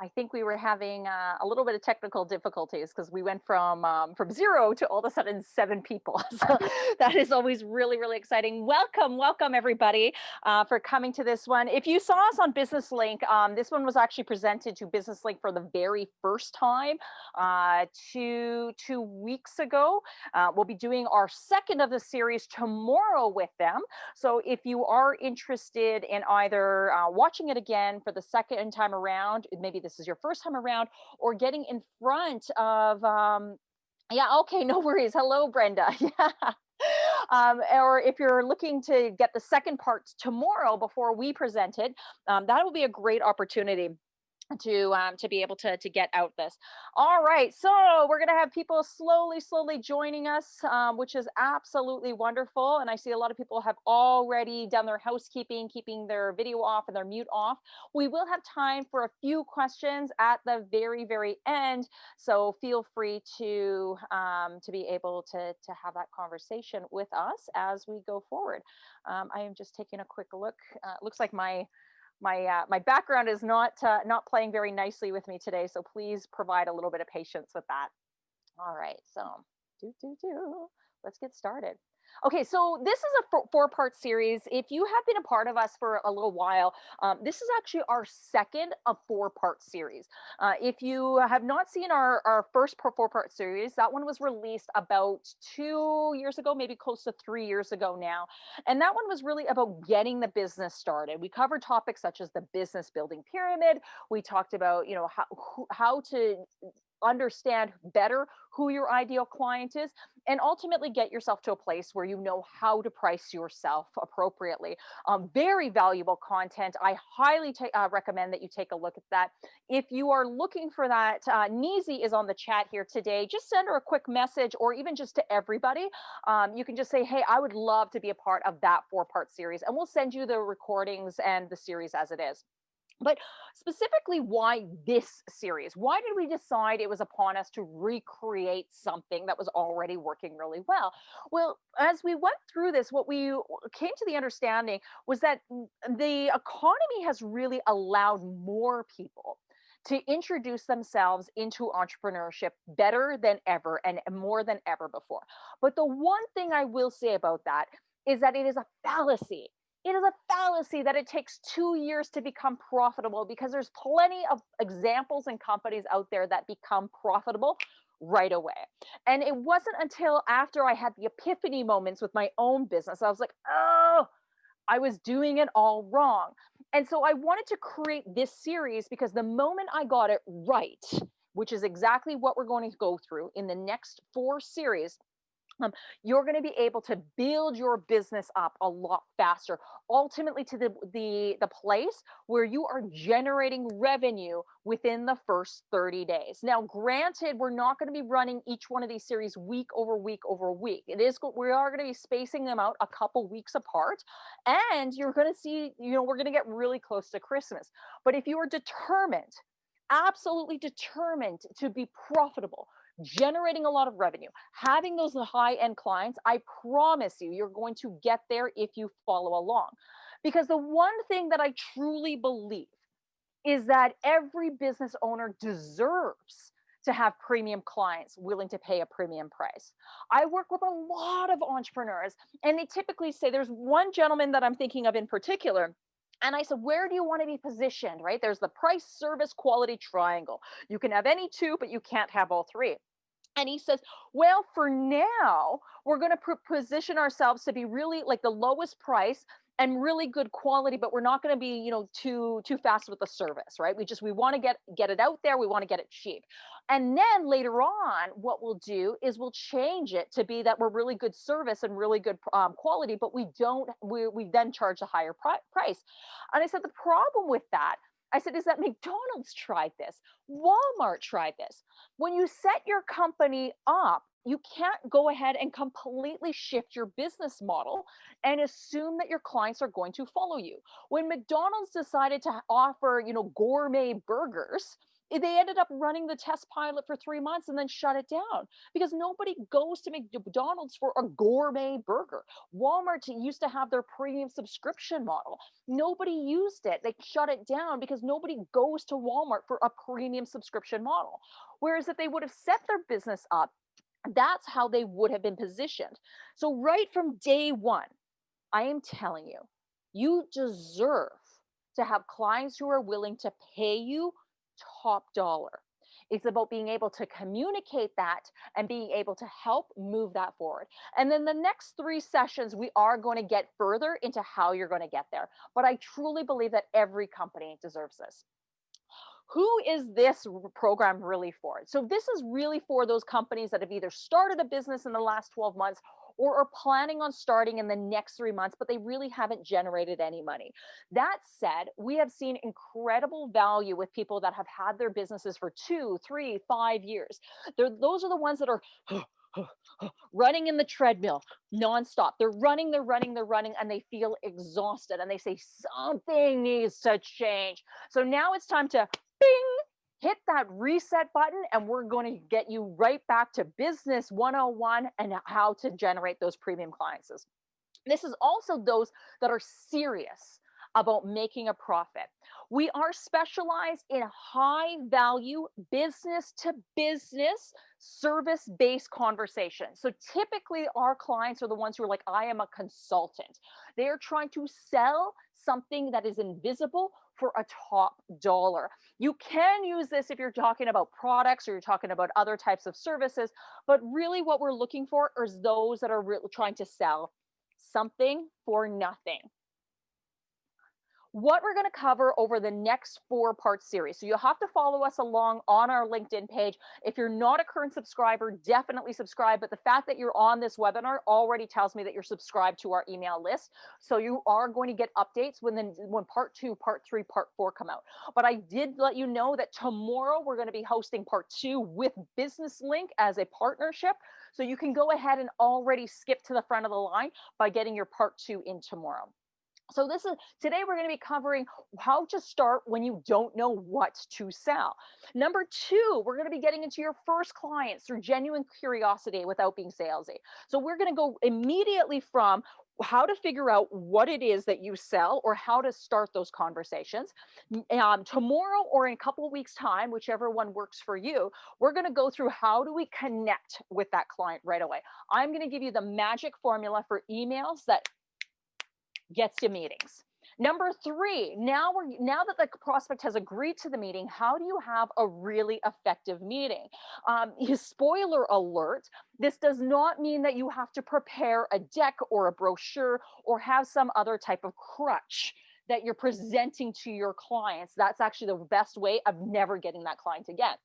I think we were having uh, a little bit of technical difficulties because we went from um, from zero to all of a sudden seven people. So that is always really really exciting. Welcome, welcome everybody uh, for coming to this one. If you saw us on Business Link, um, this one was actually presented to Business Link for the very first time uh, two two weeks ago. Uh, we'll be doing our second of the series tomorrow with them. So if you are interested in either uh, watching it again for the second time around, maybe this is your first time around, or getting in front of, um, yeah, okay, no worries. Hello, Brenda. Yeah. Um, or if you're looking to get the second part tomorrow before we present it, um, that will be a great opportunity to um, to be able to to get out this. All right, so we're gonna have people slowly, slowly joining us, um, which is absolutely wonderful. And I see a lot of people have already done their housekeeping, keeping their video off and their mute off. We will have time for a few questions at the very, very end. So feel free to um, to be able to to have that conversation with us as we go forward. Um, I am just taking a quick look. Uh, looks like my my uh, my background is not uh, not playing very nicely with me today, so please provide a little bit of patience with that. All right, so do do do. Let's get started. Okay, so this is a four part series. If you have been a part of us for a little while, um, this is actually our second of four part series. Uh, if you have not seen our, our first four part series, that one was released about two years ago, maybe close to three years ago now. And that one was really about getting the business started. We covered topics such as the business building pyramid. We talked about, you know, how, how to understand better who your ideal client is and ultimately get yourself to a place where you know how to price yourself appropriately. Um, very valuable content. I highly uh, recommend that you take a look at that. If you are looking for that uh, Nizi is on the chat here today. Just send her a quick message or even just to everybody. Um, you can just say hey i would love to be a part of that four part series and we'll send you the recordings and the series as it is but specifically, why this series? Why did we decide it was upon us to recreate something that was already working really well? Well, as we went through this, what we uh, came to the understanding was that the economy has really allowed more people to introduce themselves into entrepreneurship better than ever and more than ever before. But the one thing I will say about that is that it is a fallacy it is a fallacy that it takes two years to become profitable because there's plenty of examples and companies out there that become profitable right away. And it wasn't until after I had the epiphany moments with my own business, I was like, oh, I was doing it all wrong. And so I wanted to create this series because the moment I got it right, which is exactly what we're going to go through in the next four series, um, you're going to be able to build your business up a lot faster ultimately to the, the the place where you are generating revenue within the first 30 days. Now granted we're not going to be running each one of these series week over week over week. It is we are going to be spacing them out a couple weeks apart and you're going to see you know we're going to get really close to christmas. But if you are determined absolutely determined to be profitable generating a lot of revenue, having those high end clients, I promise you, you're going to get there if you follow along. Because the one thing that I truly believe is that every business owner deserves to have premium clients willing to pay a premium price. I work with a lot of entrepreneurs, and they typically say there's one gentleman that I'm thinking of in particular and I said, where do you want to be positioned, right? There's the price, service, quality triangle. You can have any two, but you can't have all three. And he says, well, for now, we're going to position ourselves to be really like the lowest price and really good quality but we're not going to be you know too too fast with the service right we just we want to get get it out there we want to get it cheap and then later on what we'll do is we'll change it to be that we're really good service and really good um, quality but we don't we, we then charge a higher price and i said the problem with that I said, is that McDonald's tried this? Walmart tried this. When you set your company up, you can't go ahead and completely shift your business model and assume that your clients are going to follow you. When McDonald's decided to offer, you know, gourmet burgers, eh, they ended up running the test pilot for three months and then shut it down because nobody goes to McDonald's for a gourmet burger. Walmart used to have their premium subscription model. Nobody used it. They shut it down because nobody goes to Walmart for a premium subscription model. Whereas if they would have set their business up, that's how they would have been positioned. So, right from day one, I am telling you, you deserve to have clients who are willing to pay you top dollar. It's about being able to communicate that and being able to help move that forward. And then the next three sessions, we are going to get further into how you're going to get there. But I truly believe that every company deserves this who is this program really for? So this is really for those companies that have either started a business in the last 12 months or are planning on starting in the next three months, but they really haven't generated any money. That said, we have seen incredible value with people that have had their businesses for two, three, five years. They're, those are the ones that are running in the treadmill nonstop. They're running, they're running, they're running, and they feel exhausted and they say something needs to change. So now it's time to bing, hit that reset button and we're going to get you right back to business 101 and how to generate those premium clients. This is also those that are serious about making a profit. We are specialized in high value business to business service based conversations. So typically, our clients are the ones who are like, I am a consultant. They are trying to sell something that is invisible for a top dollar. You can use this if you're talking about products or you're talking about other types of services, but really what we're looking for is those that are really trying to sell something for nothing what we're going to cover over the next four part series. So you'll have to follow us along on our LinkedIn page. If you're not a current subscriber, definitely subscribe. But the fact that you're on this webinar already tells me that you're subscribed to our email list. So you are going to get updates when then when part two, part three, part four come out. But I did let you know that tomorrow we're going to be hosting part two with Business Link as a partnership. So you can go ahead and already skip to the front of the line by getting your part two in tomorrow. So this is today we're going to be covering how to start when you don't know what to sell. Number two, we're going to be getting into your first clients through genuine curiosity without being salesy. So we're going to go immediately from how to figure out what it is that you sell or how to start those conversations. Um, tomorrow or in a couple of weeks time, whichever one works for you, we're going to go through how do we connect with that client right away. I'm going to give you the magic formula for emails that gets you meetings. Number three, now we're now that the prospect has agreed to the meeting, how do you have a really effective meeting? Um, spoiler alert, this does not mean that you have to prepare a deck or a brochure or have some other type of crutch that you're presenting to your clients. That's actually the best way of never getting that client again.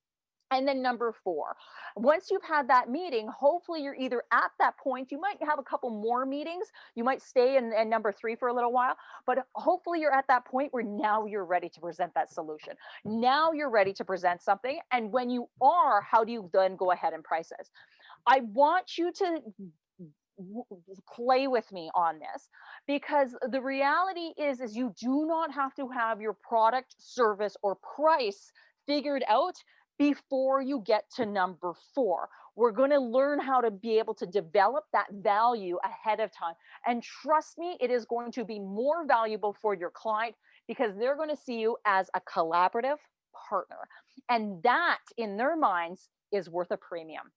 And then number four, once you've had that meeting, hopefully you're either at that point, you might have a couple more meetings, you might stay in, in, number three for a little while, but hopefully you're at that point where now you're ready to present that solution. Now you're ready to present something. And when you are, how do you then go ahead and price this? I want you to play with me on this because the reality is is you do not have to have your product service or price figured out before you get to number four. We're going to learn how to be able to develop that value ahead of time. And trust me, it is going to be more valuable for your client because they're going to see you as a collaborative partner. And that, in their minds, is worth a premium.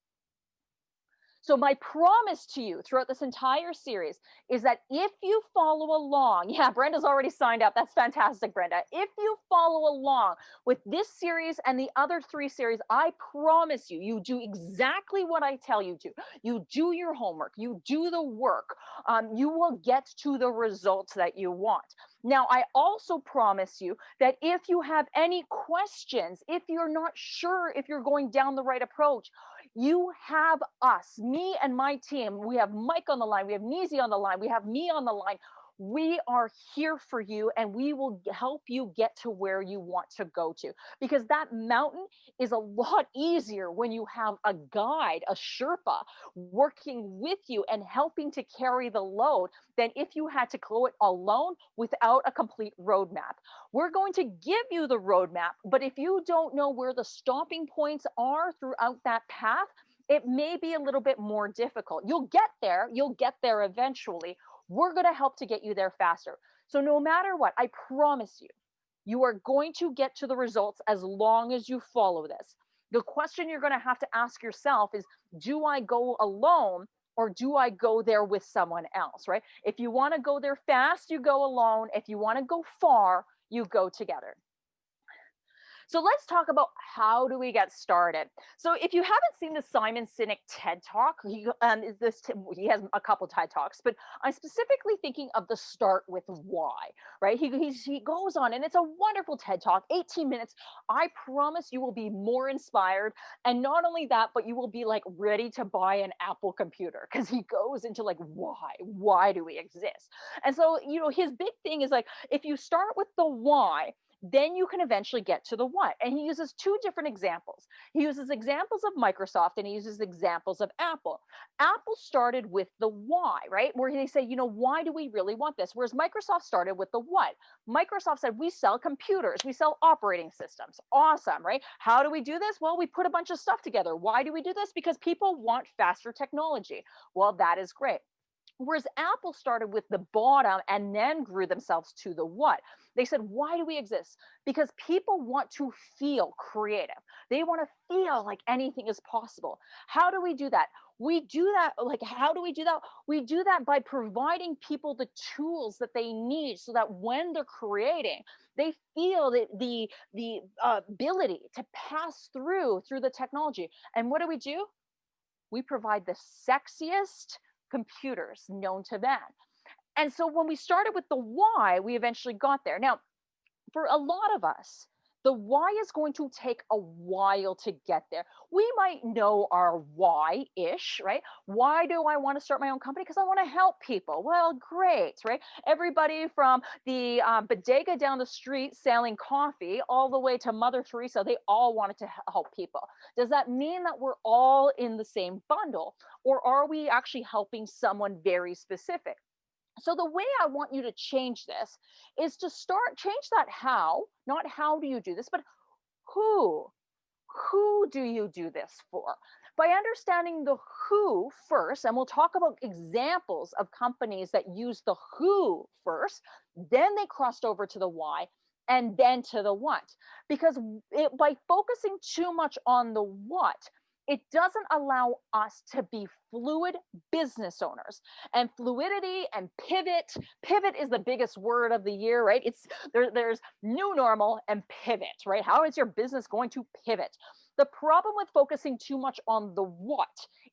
So my promise to you throughout this entire series is that if you follow along, yeah, Brenda's already signed up. That's fantastic, Brenda. If you follow along with this series and the other three series, I promise you, you do exactly what I tell you to. You do your homework, you do the work, um, you will get to the results that you want. Now, I also promise you that if you have any questions, if you're not sure if you're going down the right approach, you have us, me and my team. We have Mike on the line. We have Nizi on the line. We have me on the line. We are here for you and we will help you get to where you want to go to because that mountain is a lot easier when you have a guide a sherpa working with you and helping to carry the load than if you had to go it alone without a complete roadmap we're going to give you the roadmap but if you don't know where the stopping points are throughout that path it may be a little bit more difficult. You'll get there, you'll get there eventually. We're going to help to get you there faster. So no matter what, I promise you, you are going to get to the results as long as you follow this. The question you're going to have to ask yourself is, do I go alone or do I go there with someone else, right? If you want to go there fast, you go alone. If you want to go far, you go together. So let's talk about how do we get started. So if you haven't seen the Simon Sinek TED Talk, he, um, this he has a couple TED Talks, but I'm specifically thinking of the start with why, right? He, he goes on and it's a wonderful TED Talk, 18 minutes. I promise you will be more inspired. And not only that, but you will be like ready to buy an Apple computer because he goes into like, why, why do we exist? And so, you know, his big thing is like, if you start with the why, then you can eventually get to the what. And he uses two different examples. He uses examples of Microsoft and he uses examples of Apple. Apple started with the why, right? Where they say, you know, why do we really want this? Whereas Microsoft started with the what. Microsoft said, we sell computers, we sell operating systems. Awesome, right? How do we do this? Well, we put a bunch of stuff together. Why do we do this? Because people want faster technology. Well, that is great. Whereas Apple started with the bottom and then grew themselves to the what. They said, why do we exist? Because people want to feel creative. They want to feel like anything is possible. How do we do that? We do that, like, how do we do that? We do that by providing people the tools that they need so that when they're creating, they feel the, the, the uh, ability to pass through through the technology. And what do we do? We provide the sexiest, computers known to man. And so when we started with the why, we eventually got there. Now, for a lot of us, the why is going to take a while to get there. We might know our why ish, right? Why do I want to start my own company? Because I want to help people. Well, great, right? Everybody from the um, bodega down the street selling coffee all the way to Mother Teresa, they all wanted to help people. Does that mean that we're all in the same bundle? Or are we actually helping someone very specific? So the way I want you to change this is to start change that how, not how do you do this, but who, who do you do this for? By understanding the who first, and we'll talk about examples of companies that use the who first, then they crossed over to the why, and then to the what. Because it, by focusing too much on the what, it doesn't allow us to be fluid business owners. And fluidity and pivot pivot is the biggest word of the year right? It's there, there's new normal and pivot right? How is your business going to pivot? The problem with focusing too much on the what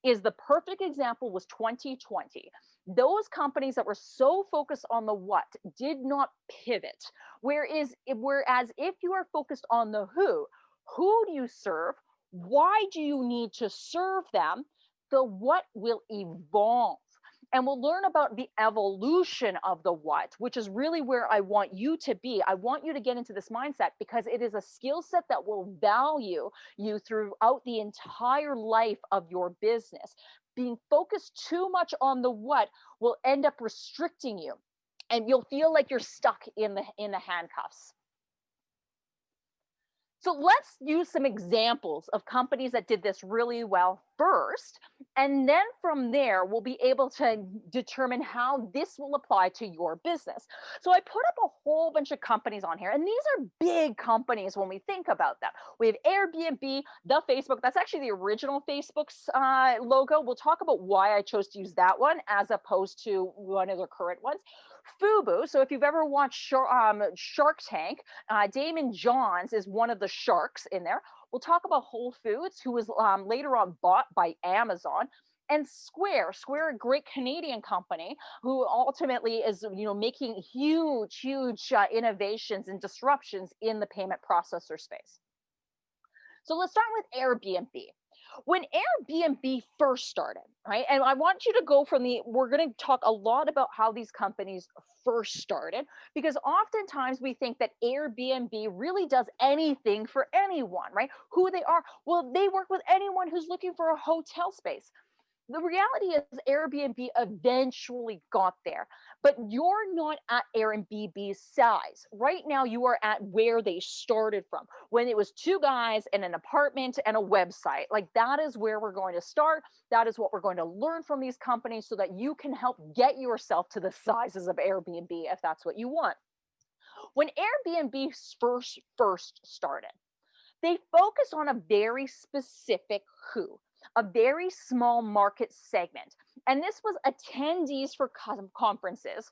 is the perfect example was 2020 those companies that were so focused on the what did not pivot. Whereas whereas if you are focused on the who who do you serve why do you need to serve them? The what will evolve. And we'll learn about the evolution of the what, which is really where I want you to be. I want you to get into this mindset because it is a skill set that will value you throughout the entire life of your business. Being focused too much on the what will end up restricting you and you'll feel like you're stuck in the in the handcuffs. So let's use some examples of companies that did this really well first. And then from there, we'll be able to determine how this will apply to your business. So I put up a whole bunch of companies on here, and these are big companies when we think about them. We have Airbnb, the Facebook, that's actually the original Facebook's uh, logo. We'll talk about why I chose to use that one as opposed to one of the current ones. Fubu. So if you've ever watched Shark, um, Shark Tank, uh, Daymond Johns is one of the sharks in there. We'll talk about Whole Foods, who was um, later on bought by Amazon and Square, Square, a great Canadian company who ultimately is, you know, making huge, huge uh, innovations and disruptions in the payment processor space. So let's start with Airbnb. When Airbnb first started, right? And I want you to go from the, we're going to talk a lot about how these companies first started, because oftentimes we think that Airbnb really does anything for anyone, right? Who they are. Well, they work with anyone who's looking for a hotel space the reality is Airbnb eventually got there, but you're not at Airbnb's size. Right now, you are at where they started from when it was two guys in an apartment and a website. Like that is where we're going to start. That is what we're going to learn from these companies so that you can help get yourself to the sizes of Airbnb if that's what you want. When Airbnb first first started, they focused on a very specific who a very small market segment. And this was attendees for conferences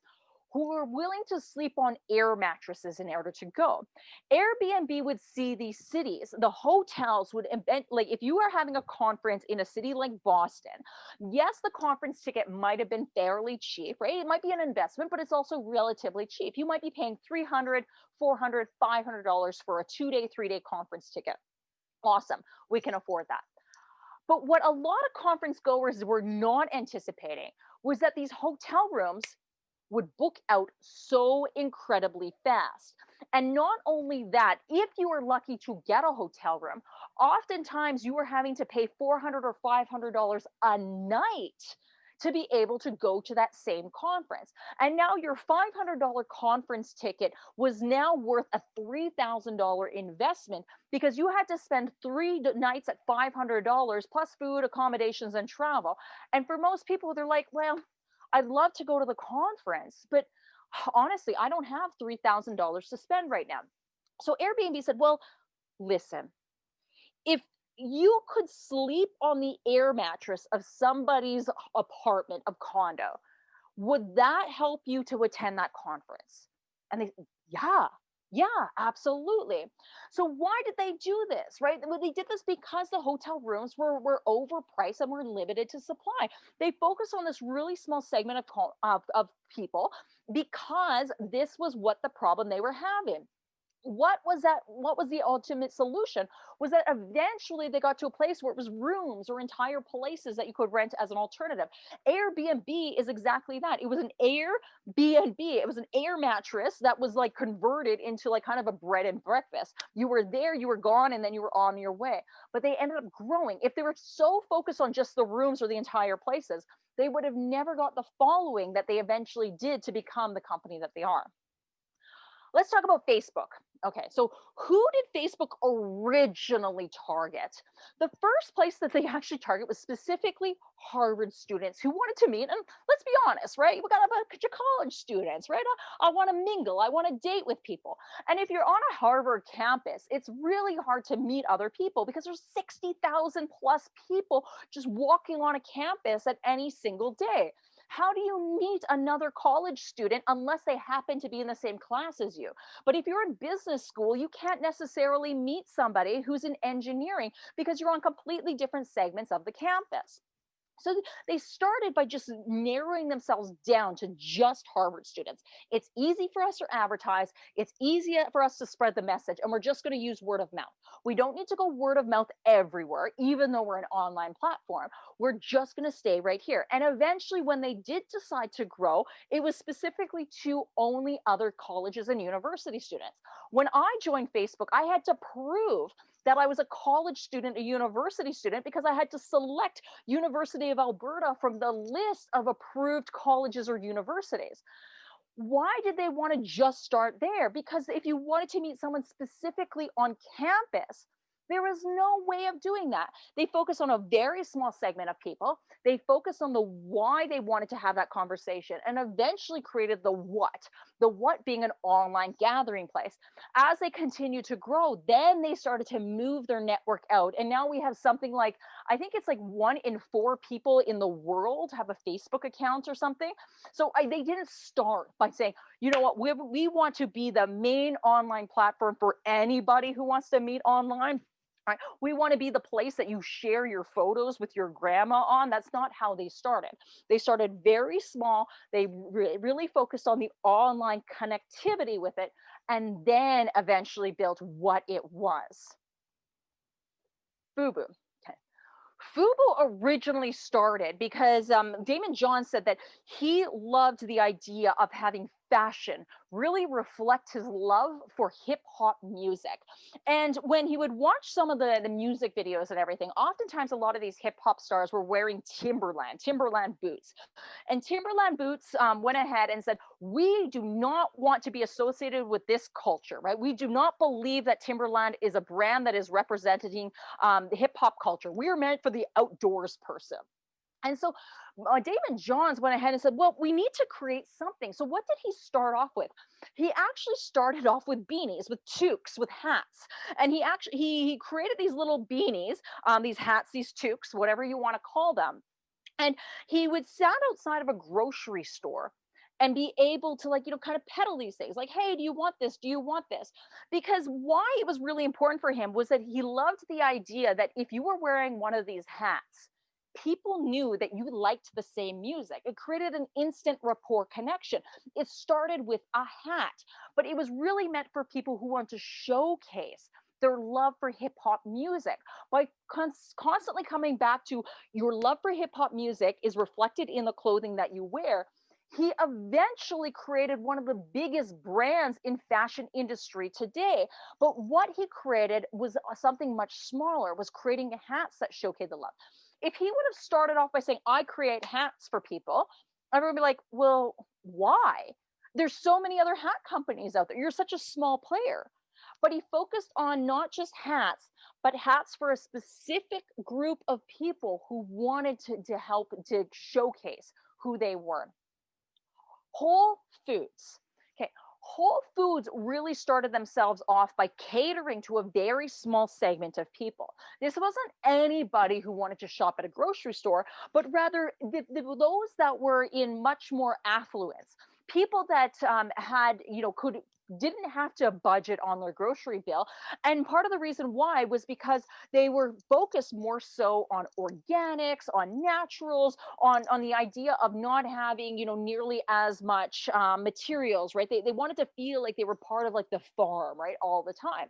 who were willing to sleep on air mattresses in order to go. Airbnb would see these cities, the hotels would invent, like if you are having a conference in a city like Boston, yes, the conference ticket might have been fairly cheap, right? It might be an investment, but it's also relatively cheap. You might be paying 300, 400, 500 dollars for a two day, three day conference ticket. Awesome. We can afford that. But what a lot of conference goers were not anticipating was that these hotel rooms would book out so incredibly fast. And not only that, if you were lucky to get a hotel room, oftentimes you were having to pay 400 or $500 a night to be able to go to that same conference. And now your $500 conference ticket was now worth a $3,000 investment because you had to spend three nights at $500 plus food, accommodations, and travel. And for most people, they're like, well, I'd love to go to the conference, but honestly, I don't have $3,000 to spend right now. So Airbnb said, well, listen, if you could sleep on the air mattress of somebody's apartment of condo. Would that help you to attend that conference? And they, yeah, yeah, absolutely. So why did they do this, right? Well, they did this because the hotel rooms were, were overpriced and were limited to supply. They focused on this really small segment of, of, of people because this was what the problem they were having what was that what was the ultimate solution? Was that eventually they got to a place where it was rooms or entire places that you could rent as an alternative. Airbnb is exactly that. It was an airbnb. It was an air mattress that was like converted into like kind of a bread and breakfast. You were there you were gone and then you were on your way. But they ended up growing. If they were so focused on just the rooms or the entire places they would have never got the following that they eventually did to become the company that they are let's talk about Facebook. Okay, so who did Facebook originally target? The first place that they actually target was specifically Harvard students who wanted to meet. And let's be honest, right? We got a bunch of college students, right? I, I want to mingle, I want to date with people. And if you're on a Harvard campus, it's really hard to meet other people because there's 60,000 plus people just walking on a campus at any single day. How do you meet another college student unless they happen to be in the same class as you? But if you're in business school, you can't necessarily meet somebody who's in engineering because you're on completely different segments of the campus. So they started by just narrowing themselves down to just Harvard students. It's easy for us to advertise. It's easy for us to spread the message. And we're just going to use word of mouth. We don't need to go word of mouth everywhere, even though we're an online platform. We're just going to stay right here. And eventually, when they did decide to grow, it was specifically to only other colleges and university students. When I joined Facebook, I had to prove that I was a college student, a university student, because I had to select University of Alberta from the list of approved colleges or universities. Why did they want to just start there? Because if you wanted to meet someone specifically on campus, there is no way of doing that. They focus on a very small segment of people. They focus on the why they wanted to have that conversation and eventually created the what, the what being an online gathering place. As they continue to grow, then they started to move their network out. And now we have something like, I think it's like one in four people in the world have a Facebook account or something. So I, they didn't start by saying, you know what, we, we want to be the main online platform for anybody who wants to meet online Right? We want to be the place that you share your photos with your grandma on. That's not how they started. They started very small. They re really focused on the online connectivity with it and then eventually built what it was. Boo. Okay. Fubu originally started because um, Daymond John said that he loved the idea of having fashion really reflect his love for hip hop music. And when he would watch some of the, the music videos and everything, oftentimes a lot of these hip hop stars were wearing Timberland, Timberland boots. And Timberland boots um, went ahead and said, we do not want to be associated with this culture, right? We do not believe that Timberland is a brand that is representing um, the hip hop culture. We are meant for the outdoors person. And so uh, Daymond Johns went ahead and said, well, we need to create something. So what did he start off with? He actually started off with beanies, with toques, with hats. And he actually, he, he created these little beanies, um, these hats, these toques, whatever you want to call them. And he would stand outside of a grocery store and be able to like you know kind of peddle these things like hey do you want this do you want this because why it was really important for him was that he loved the idea that if you were wearing one of these hats people knew that you liked the same music. It created an instant rapport connection. It started with a hat, but it was really meant for people who want to showcase their love for hip hop music by cons- constantly coming back to your love for hip hop music is reflected in the clothing that you wear he eventually created one of the biggest brands in fashion industry today but what he created was uh, something much smaller was creating hats that showcase the love if he would have started off by saying, I create hats for people, everyone would be like, well, why? There's so many other hat companies out there. You're such a small player. But he focused on not just hats, but hats for a specific group of people who wanted to, to help to showcase who they were. Whole Foods Whole Foods really started themselves off by catering to a very small segment of people. This wasn't anybody who wanted to shop at a grocery store, but rather the, the, those that were in much more affluence people that um, had you know could didn't have to budget on their grocery bill. And part of the reason why was because they were focused more so on organics, on naturals, on, on the idea of not having, you know, nearly as much um, materials, right? They, they wanted to feel like they were part of like the farm, right? All the time.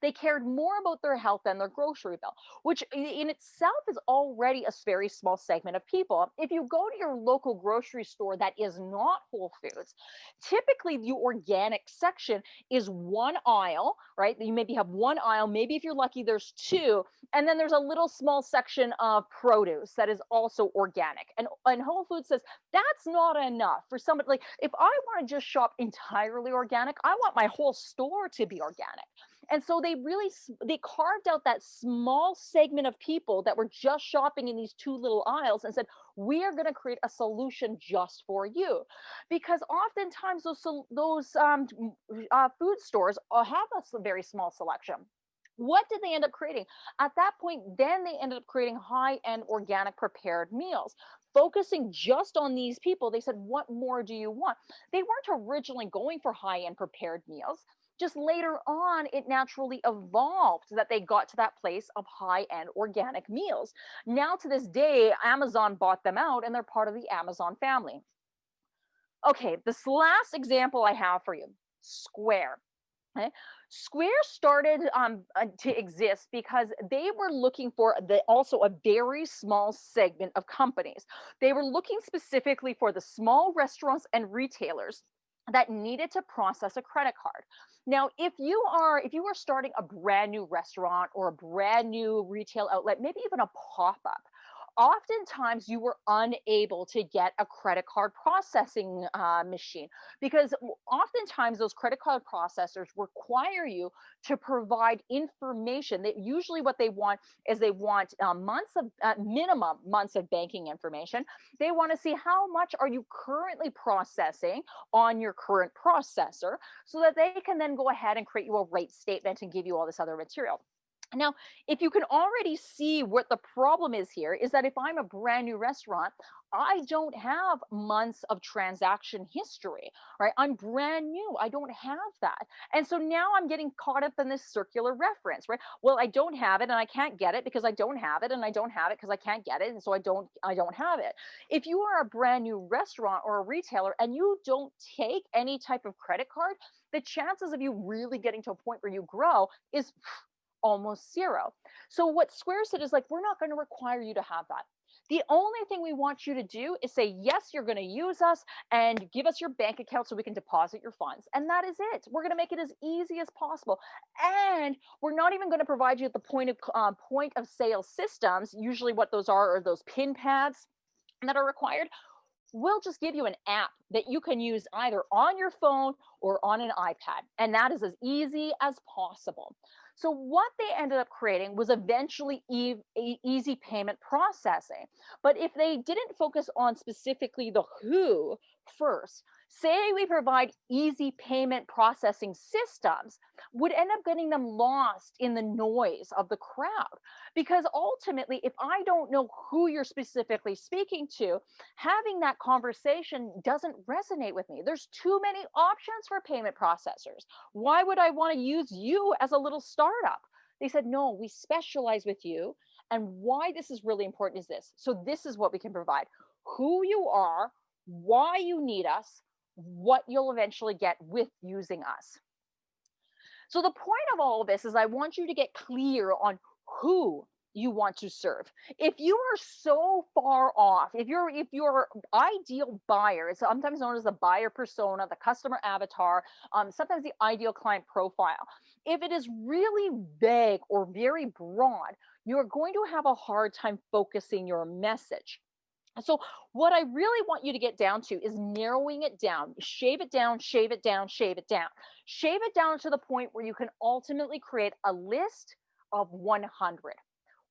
They cared more about their health than their grocery bill, which in itself is already a very small segment of people. If you go to your local grocery store that is not Whole Foods, typically the organic section is one aisle, right? You maybe have one aisle, maybe if you're lucky, there's two, and then there's a little small section of produce that is also organic. And, and Whole Foods says that's not enough for somebody like if I want to just shop entirely organic, I want my whole store to be organic. And so they really they carved out that small segment of people that were just shopping in these two little aisles and said, "We are going to create a solution just for you," because oftentimes those those um, uh, food stores uh, have a very small selection. What did they end up creating? At that point, then they ended up creating high end organic prepared meals focusing just on these people, they said, What more do you want? They weren't originally going for high end prepared meals just later on it naturally evolved that they got to that place of high-end organic meals now to this day amazon bought them out and they're part of the amazon family okay this last example i have for you square okay? Square started um, uh, to exist because they were looking for the, also a very small segment of companies. They were looking specifically for the small restaurants and retailers that needed to process a credit card. Now, if you are if you are starting a brand new restaurant or a brand new retail outlet, maybe even a pop-up, oftentimes you were unable to get a credit card processing uh, machine because oftentimes those credit card processors require you to provide information that usually what they want is they want uh, months of uh, minimum months of banking information. They want to see how much are you currently processing on your current processor so that they can then go ahead and create you a rate statement and give you all this other material now, if you can already see what the problem is here, is that if I'm a brand new restaurant, I don't have months of transaction history, right? I'm brand new. I don't have that. And so now I'm getting caught up in this circular reference, right? Well, I don't have it and I can't get it because I don't have it and I don't have it because I can't get it. And so I don't I don't have it. If you are a brand new restaurant or a retailer and you don't take any type of credit card, the chances of you really getting to a point where you grow is almost zero. So what Square said is like, we're not going to require you to have that. The only thing we want you to do is say, yes, you're going to use us and give us your bank account so we can deposit your funds. And that is it. We're going to make it as easy as possible. And we're not even going to provide you at the point of uh, point of sale systems. Usually what those are are those pin pads that are required we'll just give you an app that you can use either on your phone or on an iPad. And that is as easy as possible. So what they ended up creating was eventually e easy payment processing. But if they didn't focus on specifically the who first, say we provide easy payment processing systems, would end up getting them lost in the noise of the crowd. Because ultimately, if I don't know who you're specifically speaking to, having that conversation doesn't resonate with me. There's too many options for payment processors. Why would I want to use you as a little startup? They said, no, we specialize with you. And why this is really important is this. So this is what we can provide. Who you are, why you need us, what you'll eventually get with using us. So the point of all of this is I want you to get clear on who you want to serve. If you are so far off, if you're if your ideal buyer is sometimes known as the buyer persona, the customer avatar, um, sometimes the ideal client profile, if it is really vague or very broad, you're going to have a hard time focusing your message. So what I really want you to get down to is narrowing it down, shave it down, shave it down, shave it down, shave it down to the point where you can ultimately create a list of 100.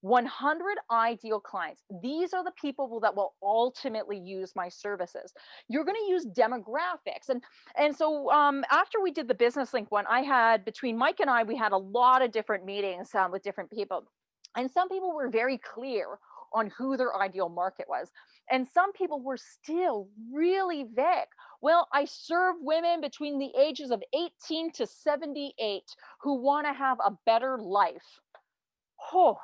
100 ideal clients. These are the people that will ultimately use my services. You're going to use demographics. And, and so um, after we did the business link one, I had between Mike and I, we had a lot of different meetings um, with different people. And some people were very clear on who their ideal market was. And some people were still really vague. Well, I serve women between the ages of 18 to 78 who want to have a better life. Oh,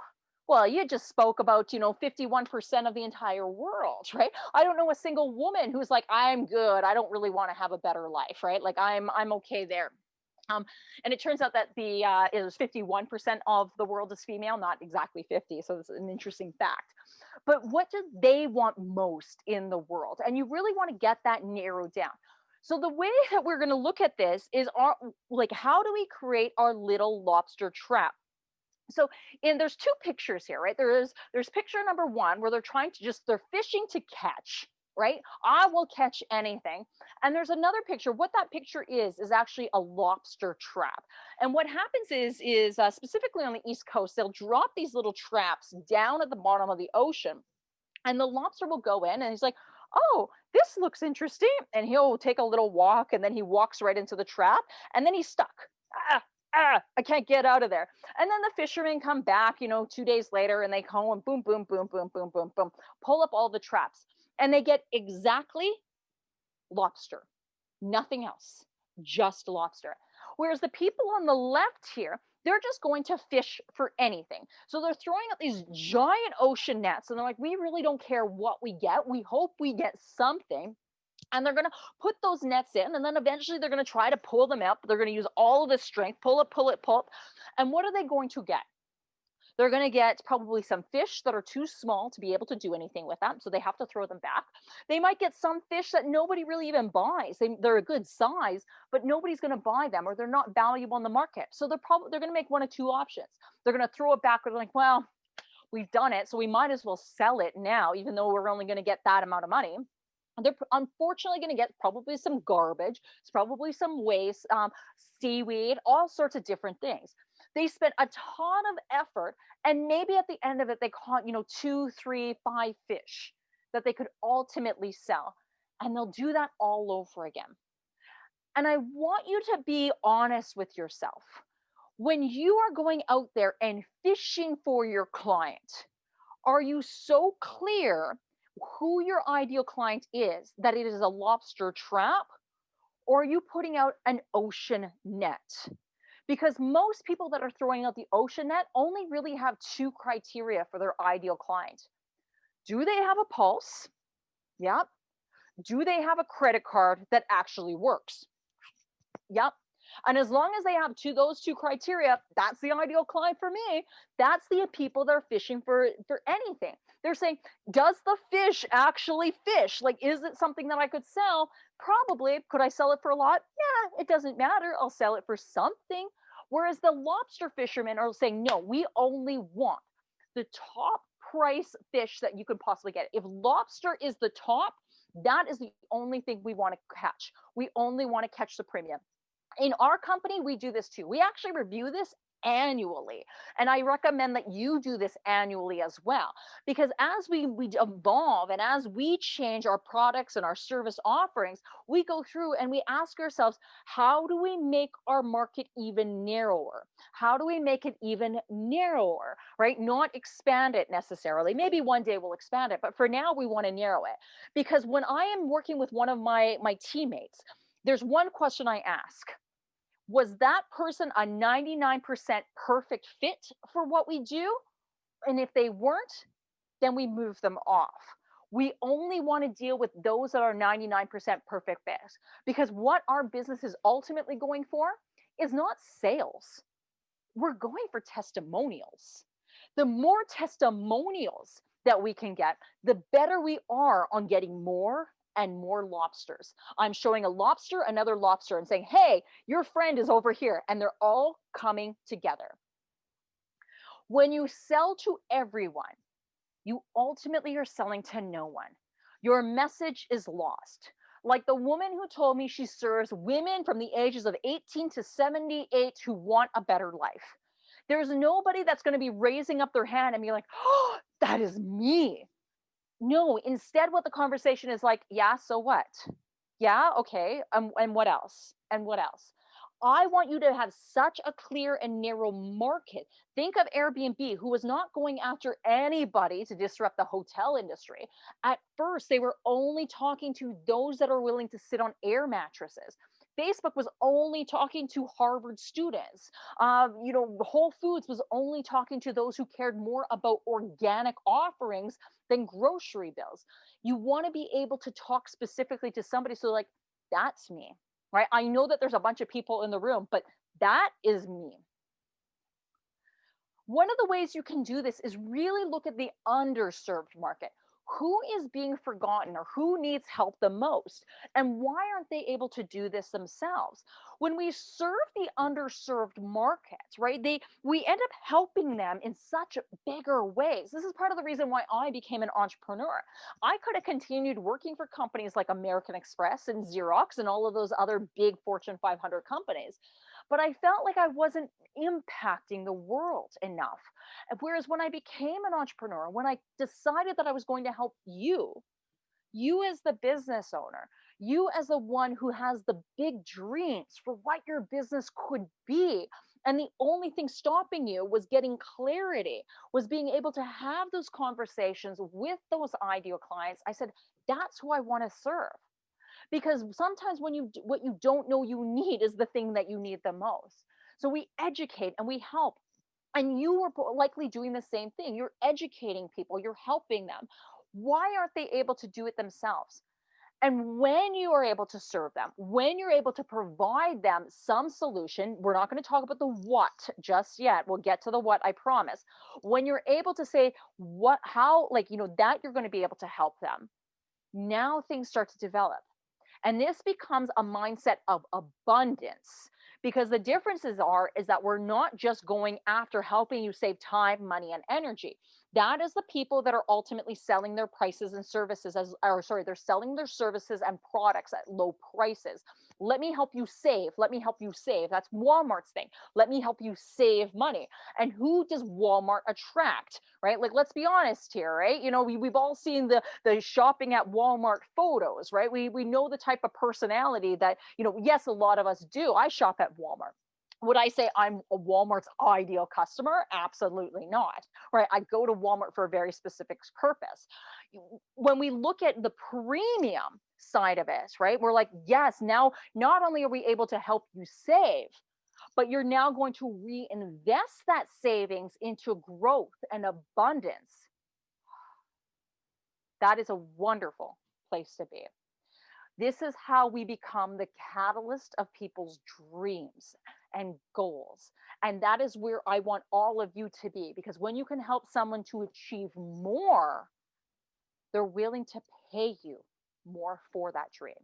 well, you just spoke about, you know, 51% of the entire world, right? I don't know a single woman who's like, I'm good. I don't really want to have a better life, right? Like I'm, I'm okay there. Um, and it turns out that the uh, is 51% of the world is female, not exactly 50. So it's an interesting fact. But what do they want most in the world? And you really want to get that narrowed down. So the way that we're going to look at this is our like how do we create our little lobster trap? So and there's two pictures here, right? There is there's picture number one where they're trying to just they're fishing to catch right? I will catch anything. And there's another picture. What that picture is, is actually a lobster trap. And what happens is, is uh, specifically on the East Coast, they'll drop these little traps down at the bottom of the ocean. And the lobster will go in and he's like, oh, this looks interesting. And he'll take a little walk and then he walks right into the trap and then he's stuck. Ah, ah, I can't get out of there. And then the fishermen come back, you know, two days later and they come and boom, boom, boom, boom, boom, boom, boom, pull up all the traps and they get exactly lobster, nothing else, just lobster. Whereas the people on the left here, they're just going to fish for anything. So they're throwing out these giant ocean nets and they're like, we really don't care what we get. We hope we get something. And they're going to put those nets in and then eventually they're going to try to pull them up. They're going to use all of this strength, pull it, pull it, pull it. And what are they going to get? They're going to get probably some fish that are too small to be able to do anything with them. So they have to throw them back. They might get some fish that nobody really even buys. They, they're a good size, but nobody's going to buy them or they're not valuable on the market. So they're probably, they're going to make one of two options. They're going to throw it back they're like, well, we've done it. So we might as well sell it now, even though we're only going to get that amount of money they're unfortunately going to get probably some garbage it's probably some waste um, seaweed all sorts of different things they spent a ton of effort and maybe at the end of it they caught you know two three five fish that they could ultimately sell and they'll do that all over again. And i want you to be honest with yourself. When you are going out there and fishing for your client are you so clear who your ideal client is that it is a lobster trap or are you putting out an ocean net because most people that are throwing out the ocean net only really have two criteria for their ideal client. Do they have a pulse? Yep. Do they have a credit card that actually works? Yep. And as long as they have two those two criteria, that's the ideal client for me. That's the people that are fishing for for anything. They're saying, does the fish actually fish? Like, is it something that I could sell? Probably. Could I sell it for a lot? Yeah, it doesn't matter. I'll sell it for something. Whereas the lobster fishermen are saying, no, we only want the top price fish that you could possibly get. If lobster is the top, that is the only thing we want to catch. We only want to catch the premium in our company, we do this too. We actually review this annually. And I recommend that you do this annually as well. Because as we, we evolve and as we change our products and our service offerings, we go through and we ask ourselves, how do we make our market even narrower? How do we make it even narrower, right? Not expand it necessarily. Maybe one day we'll expand it, but for now we want to narrow it. Because when I am working with one of my, my teammates, there's one question I ask was that person a 99% perfect fit for what we do? And if they weren't, then we move them off. We only want to deal with those that are 99% perfect fit because what our business is ultimately going for is not sales. We're going for testimonials. The more testimonials that we can get, the better we are on getting more and more lobsters. I'm showing a lobster, another lobster, and saying, hey, your friend is over here. And they're all coming together. When you sell to everyone, you ultimately are selling to no one. Your message is lost. Like the woman who told me she serves women from the ages of 18 to 78 who want a better life. There's nobody that's going to be raising up their hand and be like, oh, that is me. No, instead, what the conversation is like, yeah, so what? Yeah, okay. Um, and what else? And what else? I want you to have such a clear and narrow market. Think of Airbnb, who was not going after anybody to disrupt the hotel industry. At first, they were only talking to those that are willing to sit on air mattresses. Facebook was only talking to Harvard students. Uh, you know, Whole Foods was only talking to those who cared more about organic offerings than grocery bills. You want to be able to talk specifically to somebody. So, like, that's me, right? I know that there's a bunch of people in the room, but that is me. One of the ways you can do this is really look at the underserved market who is being forgotten or who needs help the most and why aren't they able to do this themselves? When we serve the underserved markets right they we end up helping them in such bigger ways. This is part of the reason why i became an entrepreneur. I could have continued working for companies like american express and xerox and all of those other big fortune 500 companies but I felt like I wasn't impacting the world enough. Eh, whereas when I became an entrepreneur, when I decided that I was going to help you, you as the business owner, you as the one who has the big dreams for what your business could be. And the only thing stopping you was getting clarity, was being able to have those conversations with those ideal clients. I said, that's who I want to serve because sometimes when you what you don't know you need is the thing that you need the most so we educate and we help and you are likely doing the same thing you're educating people you're helping them why aren't they able to do it themselves and when you are able to serve them, when you're able to provide them some solution, we're not going to talk about the what just yet. We'll get to the what, I promise. When you're able to say what, how, like, you know, that you're going to be able to help them, now things start to develop. And this becomes a mindset of abundance because the differences are is that we're not just going after helping you save time, money, and energy. That is the people that are ultimately selling their prices and services as or sorry, they're selling their services and products at low prices. Let me help you save. Let me help you save. That's Walmart's thing. Let me help you save money. And who does Walmart attract? Right? Like let's be honest here, right? You know, we, we've all seen the the shopping at Walmart photos, right? We we know the type of personality that, you know, yes, a lot of us do. I shop at Walmart would I say I'm a Walmart's ideal customer? Absolutely not. Right? I go to Walmart for a very specific purpose. When we look at the premium side of it, right? We're like, yes, now not only are we able to help you save, but you're now going to reinvest that savings into growth and abundance. That is a wonderful place to be. This is how we become the catalyst of people's dreams and goals. And that is where I want all of you to be because when you can help someone to achieve more, they're willing to pay you more for that dream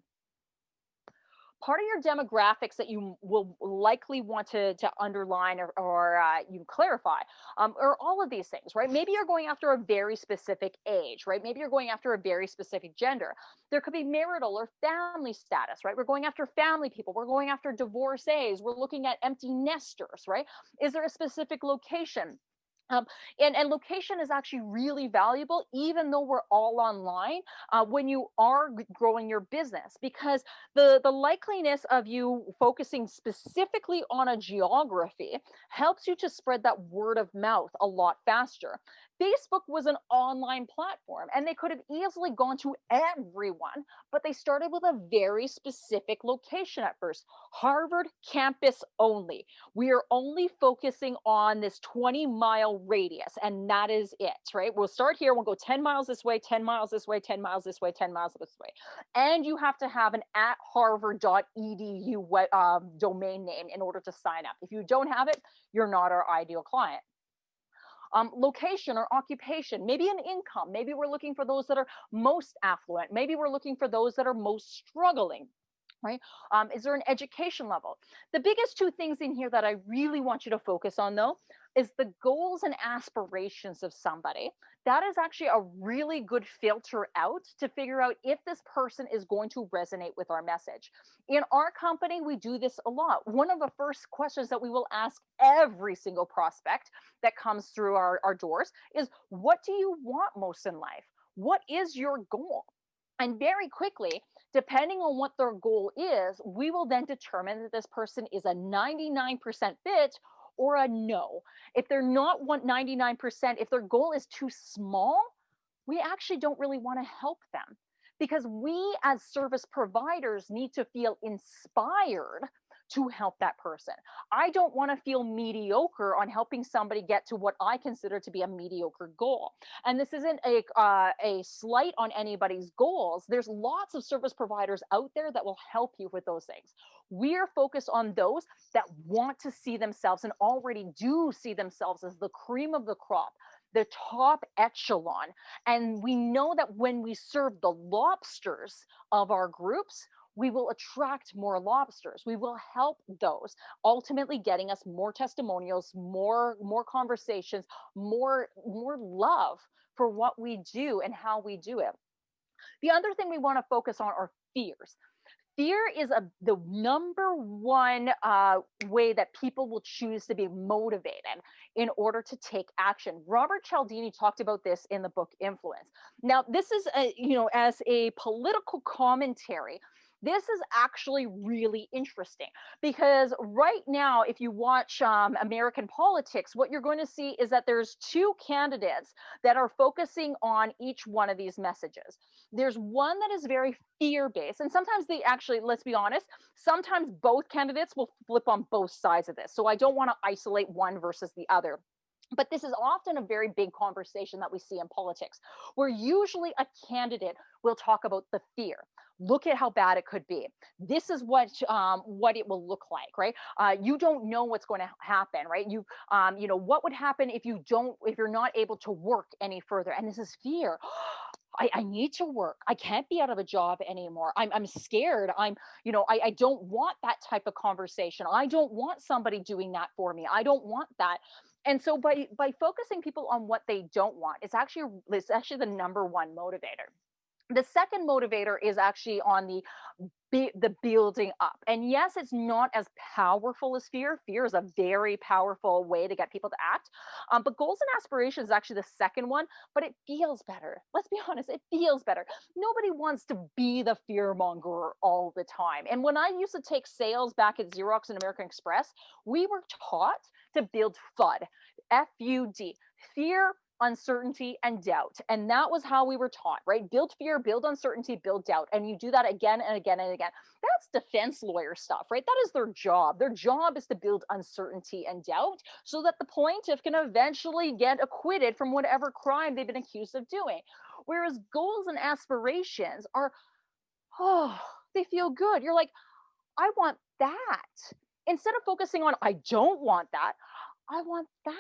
part of your demographics that you will likely want to, to underline or, or uh, you clarify um, are all of these things, right? Maybe you're going after a very specific age, right? Maybe you're going after a very specific gender. There could be marital or family status, right? We're going after family people. We're going after divorcees. We're looking at empty nesters, right? Is there a specific location? Um, and, and location is actually really valuable, even though we're all online, uh, when you are growing your business, because the, the likeliness of you focusing specifically on a geography helps you to spread that word of mouth a lot faster. Facebook was an online platform and they could have easily gone to everyone, but they started with a very specific location at first Harvard campus only. We are only focusing on this 20 mile radius, and that is it, right? We'll start here, we'll go 10 miles this way, 10 miles this way, 10 miles this way, 10 miles this way. And you have to have an at harvard.edu um, domain name in order to sign up. If you don't have it, you're not our ideal client um, location or occupation, maybe an income. Maybe we're looking for those that are most affluent. Maybe we're looking for those that are most struggling right? Um, is there an education level? The biggest two things in here that I really want you to focus on though is the goals and aspirations of somebody. That is actually a really good filter out to figure out if this person is going to resonate with our message. In our company, we do this a lot. One of the first questions that we will ask every single prospect that comes through our, our doors is what do you want most in life? What is your goal? And very quickly, depending on what their goal is, we will then determine that this person is a 99% fit or a no. If they're not 99%, if their goal is too small, we actually don't really want to help them because we as service providers need to feel inspired to help that person. I don't want to feel mediocre on helping somebody get to what I consider to be a mediocre goal. And this isn't a uh, a slight on anybody's goals. There's lots of service providers out there that will help you with those things. We're focused on those that want to see themselves and already do see themselves as the cream of the crop the top echelon. And we know that when we serve the lobsters of our groups, we will attract more lobsters. We will help those, ultimately getting us more testimonials, more more conversations, more more love for what we do and how we do it. The other thing we want to focus on are fears. Fear is a, the number one uh, way that people will choose to be motivated in order to take action. Robert Cialdini talked about this in the book Influence. Now, this is, a, you know, as a political commentary this is actually really interesting because right now, if you watch um, American politics, what you're going to see is that there's two candidates that are focusing on each one of these messages. There's one that is very fear based, and sometimes they actually, let's be honest, sometimes both candidates will flip on both sides of this. So I don't want to isolate one versus the other. But this is often a very big conversation that we see in politics, where usually a candidate will talk about the fear. Look at how bad it could be. This is what um, what it will look like, right? Uh, you don't know what's going to happen, right? You um, you know what would happen if you don't if you're not able to work any further, and this is fear. I, I, need to work. I can't be out of a job anymore. I'm, I'm scared. I'm, you know, I, I don't want that type of conversation. I don't want somebody doing that for me. I don't want that and so by by focusing people on what they don't want it's actually it's actually the number one motivator the second motivator is actually on the the building up and yes it's not as powerful as fear. Fear is a very powerful way to get people to act um, but goals and aspirations is actually the second one but it feels better. Let's be honest it feels better. Nobody wants to be the fear monger all the time and when i used to take sales back at xerox and american express we were taught to build FUD, F U D, fear, uncertainty, and doubt. And that was how we were taught, right? Build fear, build uncertainty, build doubt. And you do that again and again and again. That's defense lawyer stuff, right? That is their job. Their job is to build uncertainty and doubt so that the plaintiff can eventually get acquitted from whatever crime they've been accused of doing. Whereas goals and aspirations are, oh, they feel good. You're like, I want that. Instead of focusing on, I don't want that, I want that.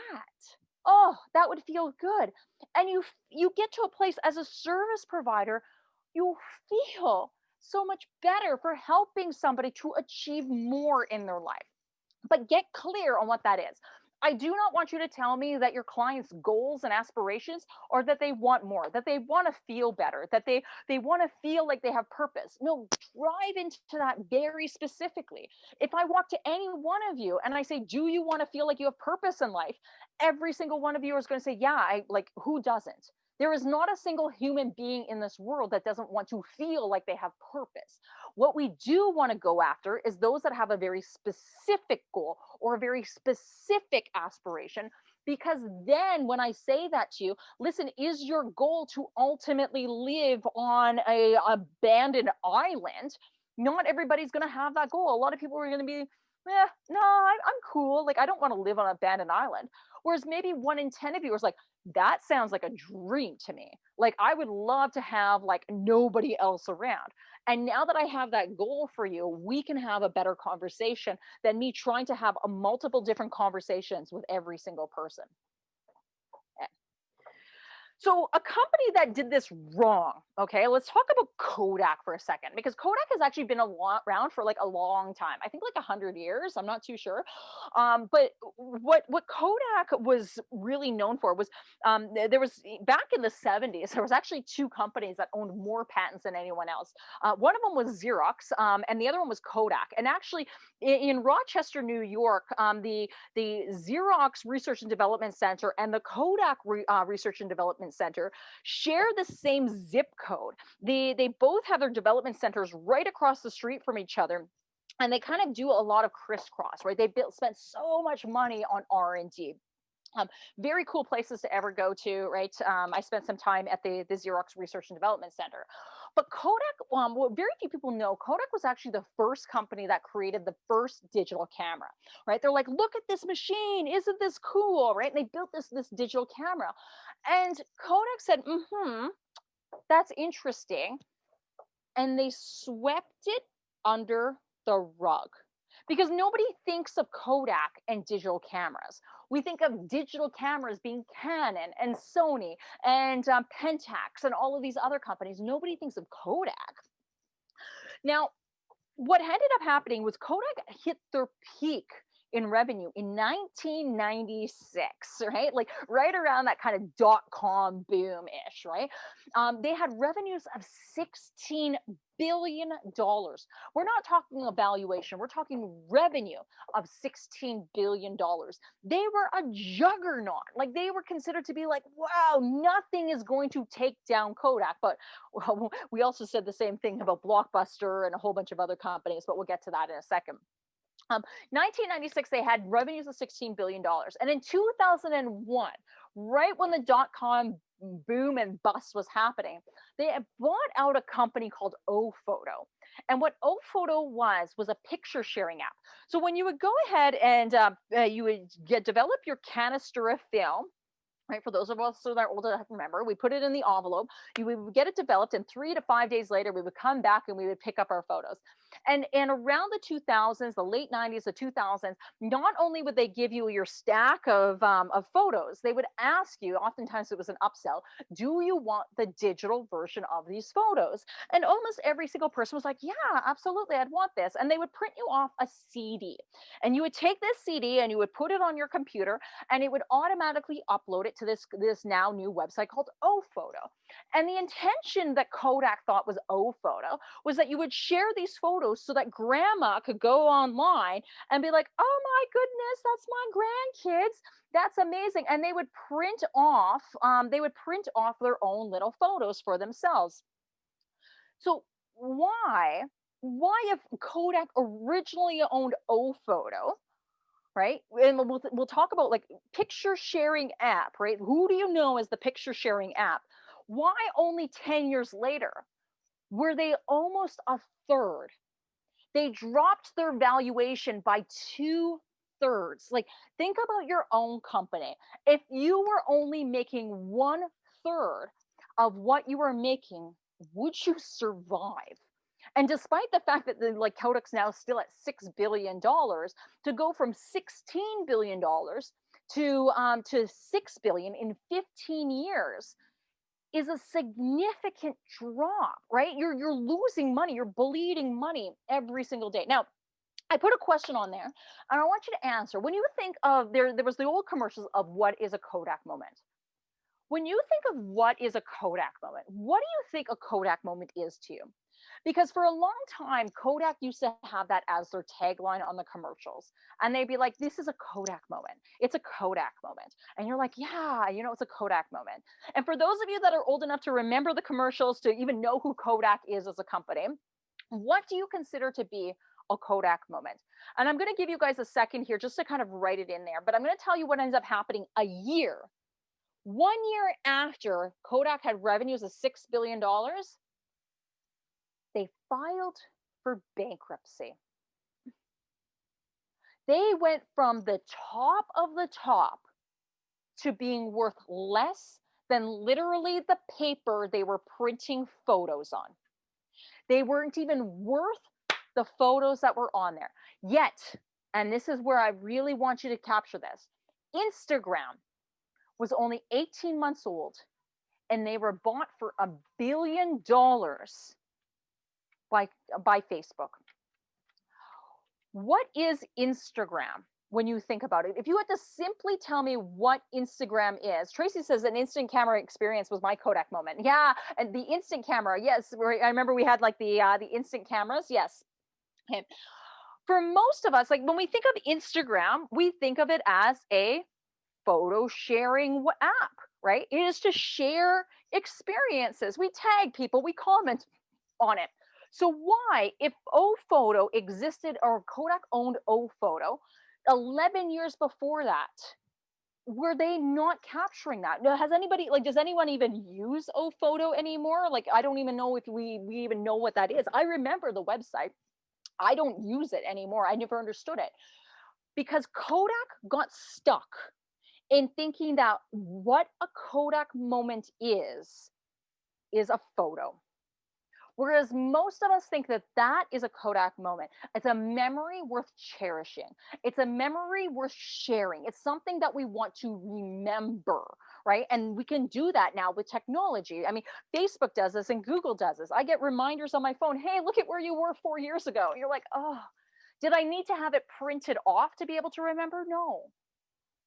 Oh, that would feel good. And you you get to a place as a service provider, you feel so much better for helping somebody to achieve more in their life. But get clear on what that is. I do not want you to tell me that your clients' goals and aspirations are that they want more, that they want to feel better, that they they want to feel like they have purpose. No, drive into that very specifically. If I walk to any one of you and I say, "Do you want to feel like you have purpose in life?" Every single one of you is going to say, "Yeah, I like who doesn't?" There is not a single human being in this world that doesn't want to feel like they have purpose. What we do want to go after is those that have a very specific goal or a very specific aspiration. Because then, when I say that to you, listen, is your goal to ultimately live on a abandoned island? Not everybody's going to have that goal. A lot of people are going to be, eh, no, I'm, I'm cool. Like, I don't want to live on an abandoned island. Whereas maybe one in 10 of you is like, that sounds like a dream to me. Like I would love to have like nobody else around. And now that I have that goal for you, we can have a better conversation than me trying to have a multiple different conversations with every single person. So a company that did this wrong, okay, let's talk about Kodak for a second because Kodak has actually been around for like a long time. I think like a hundred years. I'm not too sure. Um, but what what Kodak was really known for was um, there was back in the 70s there was actually two companies that owned more patents than anyone else. Uh, one of them was Xerox, um, and the other one was Kodak. And actually, in, in Rochester, New York, um, the the Xerox Research and Development Center and the Kodak Re, uh, Research and Development development center share the same zip code. They, they both have their development centers right across the street from each other and they kind of do a lot of crisscross right they built spent so much money on r&d um, very cool places to ever go to, right? Um, I spent some time at the, the Xerox Research and Development Center. But Kodak, um, what very few people know, Kodak was actually the first company that created the first digital camera, right? They're like, look at this machine, isn't this cool, right? And they built this, this digital camera. And Kodak said, mm-hmm, that's interesting. And they swept it under the rug because nobody thinks of Kodak and digital cameras. We think of digital cameras being Canon and Sony and um, Pentax and all of these other companies. Nobody thinks of Kodak. Now, what ended up happening was Kodak hit their peak in revenue in 1996, right? Like right around that kind of dot com boom ish, right? Um, they had revenues of 16 billion dollars. We're not talking a valuation, we're talking revenue of 16 billion dollars. They were a juggernaut. Like they were considered to be like, wow, nothing is going to take down Kodak. But well, we also said the same thing about Blockbuster and a whole bunch of other companies, but we'll get to that in a second. Um, 1996, they had revenues of $16 billion. And in 2001, right when the dot com boom and bust was happening, they bought out a company called Ofoto. And what Ofoto was was a picture sharing app. So when you would go ahead and uh, uh, you would get develop your canister of film, right? For those of us that are old enough to remember, we put it in the envelope. You would get it developed, and three to five days later, we would come back and we would pick up our photos. And and around the 2000s, the late 90s, the 2000s, not only would they give you your stack of um, of photos, they would ask you. Oftentimes, it was an upsell. Do you want the digital version of these photos? And almost every single person was like, Yeah, absolutely, I'd want this. And they would print you off a CD, and you would take this CD and you would put it on your computer, and it would automatically upload it to this this now new website called Ofoto. And the intention that Kodak thought was Ofoto was that you would share these photos so that grandma could go online and be like, "Oh my goodness, that's my grandkids." That's amazing. And they would print off, um, they would print off their own little photos for themselves. So why, why if Kodak originally owned Ofoto, right? And we'll, we'll talk about like picture sharing app, right? Who do you know as the picture sharing app? Why only 10 years later were they almost a third? They dropped their valuation by two thirds. Like, think about your own company. If you were only making one third of what you were making, would you survive? And despite the fact that the like Kodak's now still at six billion dollars, to go from sixteen billion dollars to um, to six billion in 15 years is a significant drop, right? You're you're losing money, you're bleeding money every single day. Now, I put a question on there, and I want you to answer. When you think of there, there was the old commercials of what is a Kodak moment. When you think of what is a Kodak moment, what do you think a Kodak moment is to you? Because for a long time, Kodak used to have that as their tagline on the commercials. And they'd be like, this is a Kodak moment. It's a Kodak moment. And you're like, yeah, you know, it's a Kodak moment. And for those of you that are old enough to remember the commercials, to even know who Kodak is as a company, what do you consider to be a Kodak moment? And I'm going to give you guys a second here just to kind of write it in there. But I'm going to tell you what ends up happening a year. One year after Kodak had revenues of $6 billion, they filed for bankruptcy. They went from the top of the top to being worth less than literally the paper they were printing photos on. They weren't even worth the photos that were on there. Yet, and this is where I really want you to capture this Instagram was only 18 months old and they were bought for a billion dollars by by Facebook. What is Instagram when you think about it? If you had to simply tell me what Instagram is, Tracy says an instant camera experience was my Kodak moment. Yeah, and the instant camera, yes. I remember we had like the uh, the instant cameras. Yes. Okay. For most of us, like when we think of Instagram, we think of it as a photo sharing app, right? It is to share experiences. We tag people, we comment on it. So why, if O Photo existed or Kodak owned O Photo 11 years before that, were they not capturing that? Has anybody like does anyone even use O Photo anymore? Like I don't even know if we we even know what that is. I remember the website. I don't use it anymore. I never understood it. Because Kodak got stuck in thinking that what a Kodak moment is is a photo Whereas most of us think that that is a Kodak moment. It's a memory worth cherishing. It's a memory worth sharing. It's something that we want to remember, right? And we can do that now with technology. I mean, Facebook does this and Google does this. I get reminders on my phone, hey, look at where you were four years ago. You're like, oh, did I need to have it printed off to be able to remember? No.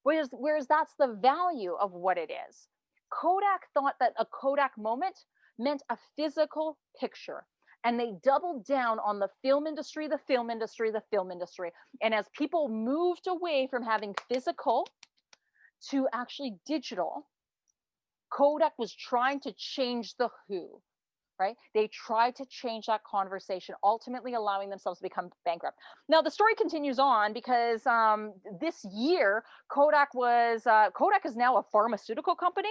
Whereas, whereas that's the value of what it is. Kodak thought that a Kodak moment meant a physical picture. And they doubled down on the film industry, the film industry, the film industry. And as people moved away from having physical to actually digital, Kodak was trying to change the who, right? They tried to change that conversation, ultimately allowing themselves to become bankrupt. Now the story continues on because um, this year Kodak was uh, Kodak is now a pharmaceutical company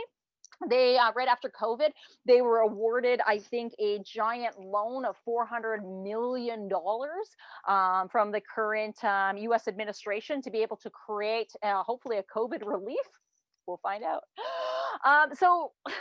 they uh, right after covid they were awarded i think a giant loan of 400 million dollars um, from the current um, us administration to be able to create uh, hopefully a covid relief. We'll find out. Um, so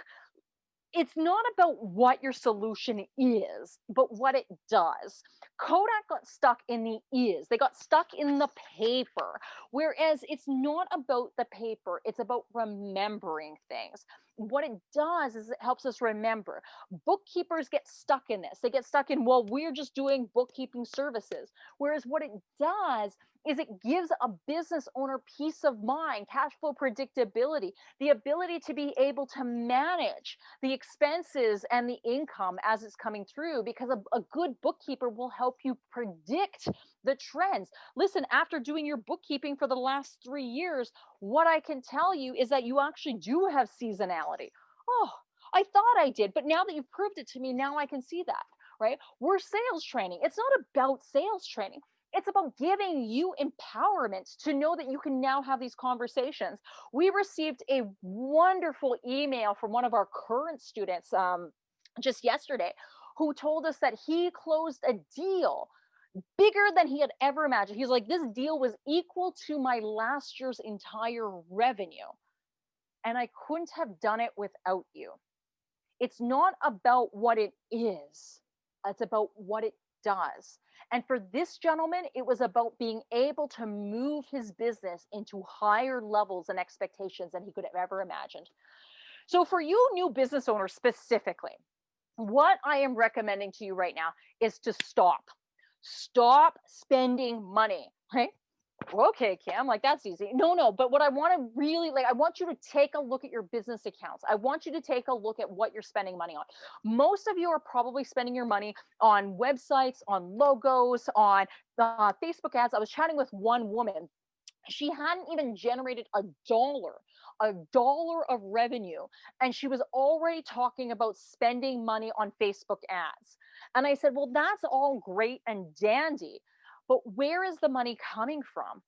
it's not about what your solution is, but what it does. Kodak got stuck in the is, they got stuck in the paper. Whereas it's not about the paper, it's about remembering things what it does is it helps us remember. Bookkeepers get stuck in this. They get stuck in, well, we're just doing bookkeeping services. Whereas what it does is it gives a business owner peace of mind, cash flow predictability, the ability to be able to manage the expenses and the income as it's coming through because a, a good bookkeeper will help you predict the trends. Listen, after doing your bookkeeping for the last three years, what I can tell you is that you actually do have seasonality. Oh, I thought I did, but now that you've proved it to me, now I can see that, right? We're sales training. It's not about sales training. It's about giving you empowerment to know that you can now have these conversations. We received a wonderful email from one of our current students um, just yesterday who told us that he closed a deal bigger than he had ever imagined. He's like, this deal was equal to my last year's entire revenue. And I couldn't have done it without you. It's not about what it is, it's about what it does. And for this gentleman, it was about being able to move his business into higher levels and expectations than he could have ever imagined. So, for you new business owners specifically, what I am recommending to you right now is to stop. Stop spending money, right? okay, Kim, like that's easy. No, no, but what I want to really like, I want you to take a look at your business accounts. I want you to take a look at what you're spending money on. Most of you are probably spending your money on websites, on logos, on uh, Facebook ads. I was chatting with one woman. She hadn't even generated a dollar, a dollar of revenue. And she was already talking about spending money on Facebook ads. And I said, well, that's all great and dandy but where is the money coming from?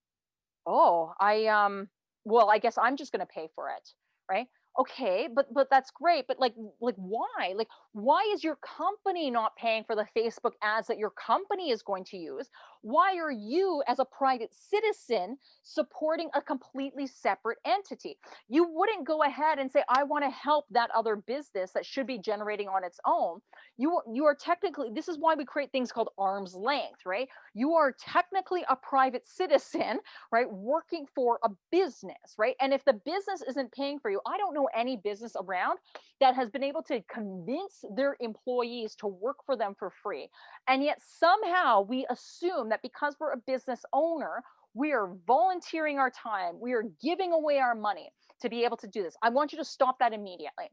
Oh, I um well, I guess I'm just going to pay for it, right? okay but but that's great but like like why like why is your company not paying for the facebook ads that your company is going to use? Why are you as a private citizen supporting a completely separate entity? You wouldn't go ahead and say i want to help that other business that should be generating on its own. You you are technically this is why we create things called arm's length right? You are technically a private citizen right working for a business right? And if the business isn't paying for you i don't know any business around that has been able to convince their employees to work for them for free. And yet somehow we assume that because we're a business owner, we are volunteering our time, we are giving away our money to be able to do this. I want you to stop that immediately.